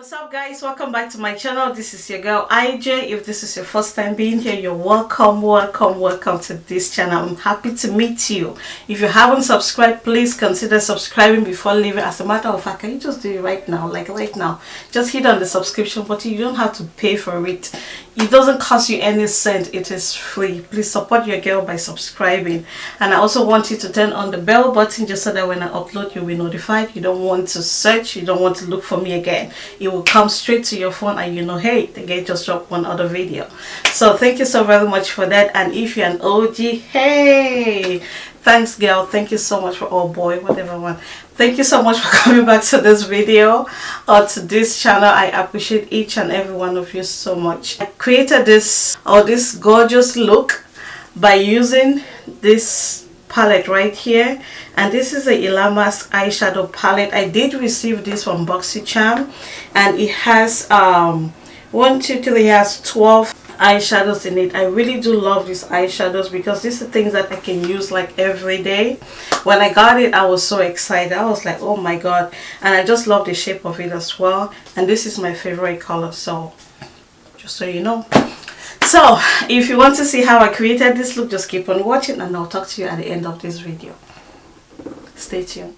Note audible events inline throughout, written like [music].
what's up guys? Welcome back to my channel. This is your girl ij if this is your first time being here you're welcome welcome welcome to this channel. I'm happy to meet you. If you haven't subscribed please consider subscribing before leaving. As a matter of fact can you just do it right now? Like right now. Just hit on the subscription button. You don't have to pay for it. It doesn't cost you any cent. It is free. Please support your girl by subscribing. And i also want you to turn on the bell button just so that when i upload you'll be notified. You don't want to search. You don't want to look for me again. It will come straight to your phone and you know hey the guy just dropped one other video. So thank you so very much for that. And if you're an og hey thanks girl. Thank you so much for oh boy whatever one. Thank you so much for [laughs] coming back to this video or to this channel. I appreciate each and every one of you so much. I created this or this gorgeous look by using this palette right here. And this is a Ilamas eyeshadow palette. I did receive this from BoxyCharm. And it has um one two three has 12 eyeshadows in it. I really do love these eyeshadows because these are things that I can use like every day. When I got it I was so excited. I was like oh my god. And I just love the shape of it as well. And this is my favorite color. So just so you know so if you want to see how I created this look just keep on watching and I'll talk to you at the end of this video. Stay tuned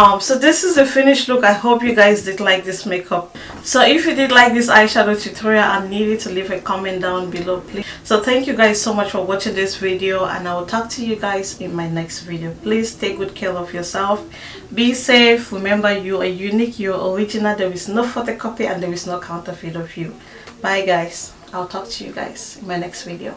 um so this is the finished look. I hope you guys did like this makeup. So if you did like this eyeshadow tutorial i need you to leave a comment down below please. So thank you guys so much for watching this video and i will talk to you guys in my next video. Please take good care of yourself. Be safe. Remember you are unique you're original. There is no photocopy and there is no counterfeit of you. Bye guys. I'll talk to you guys in my next video